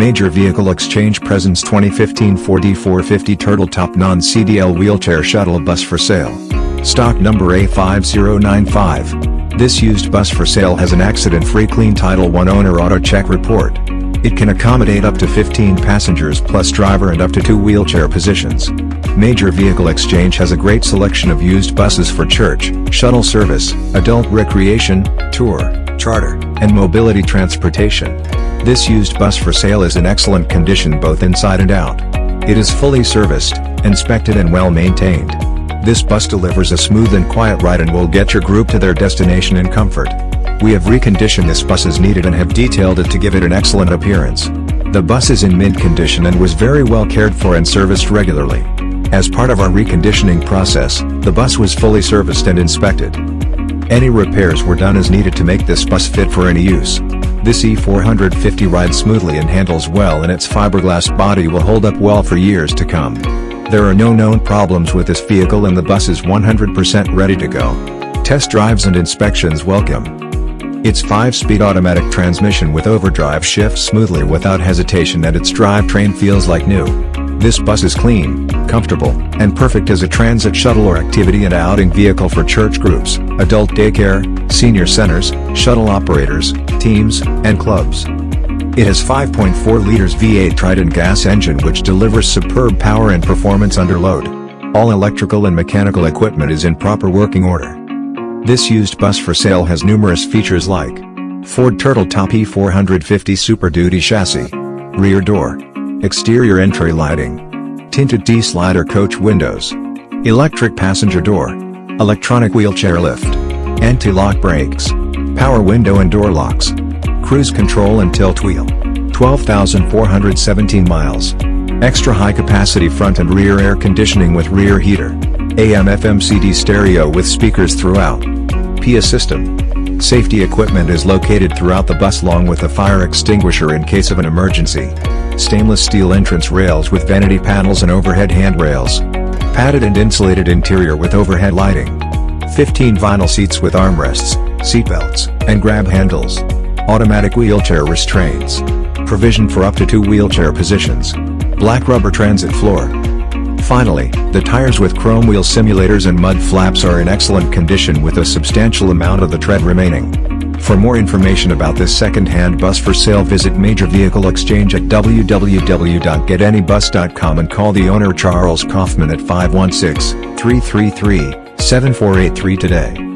Major Vehicle Exchange presents 2015 Ford E450 Turtle Top Non-CDL Wheelchair Shuttle Bus for sale. Stock number A5095. This used bus for sale has an accident-free clean Title I owner auto check report. It can accommodate up to 15 passengers plus driver and up to two wheelchair positions. Major Vehicle Exchange has a great selection of used buses for church, shuttle service, adult recreation, tour, charter, and mobility transportation. This used bus for sale is in excellent condition both inside and out. It is fully serviced, inspected and well maintained. This bus delivers a smooth and quiet ride and will get your group to their destination in comfort. We have reconditioned this bus as needed and have detailed it to give it an excellent appearance. The bus is in mint condition and was very well cared for and serviced regularly. As part of our reconditioning process, the bus was fully serviced and inspected. Any repairs were done as needed to make this bus fit for any use. This E450 rides smoothly and handles well and its fiberglass body will hold up well for years to come. There are no known problems with this vehicle and the bus is 100% ready to go. Test drives and inspections welcome. Its 5-speed automatic transmission with overdrive shifts smoothly without hesitation and its drivetrain feels like new. This bus is clean, comfortable, and perfect as a transit shuttle or activity and outing vehicle for church groups, adult daycare, senior centers, shuttle operators, teams, and clubs. It has 5.4 liters V8 Triton gas engine which delivers superb power and performance under load. All electrical and mechanical equipment is in proper working order. This used bus for sale has numerous features like Ford Turtle Top E450 Super Duty chassis, rear door, exterior entry lighting, tinted T-slider coach windows, electric passenger door, electronic wheelchair lift, anti-lock brakes, power window and door locks, cruise control and tilt wheel, 12,417 miles, extra high capacity front and rear air conditioning with rear heater, AM FM CD stereo with speakers throughout, PA system. Safety equipment is located throughout the bus along with a fire extinguisher in case of an emergency. Stainless steel entrance rails with vanity panels and overhead handrails. Padded and insulated interior with overhead lighting. 15 vinyl seats with armrests, seatbelts, and grab handles. Automatic wheelchair restraints. Provision for up to two wheelchair positions. Black rubber transit floor. Finally, the tires with chrome wheel simulators and mud flaps are in excellent condition with a substantial amount of the tread remaining. For more information about this second-hand bus for sale visit Major Vehicle Exchange at www.getanybus.com and call the owner Charles Kaufman at 516-333-7483 today.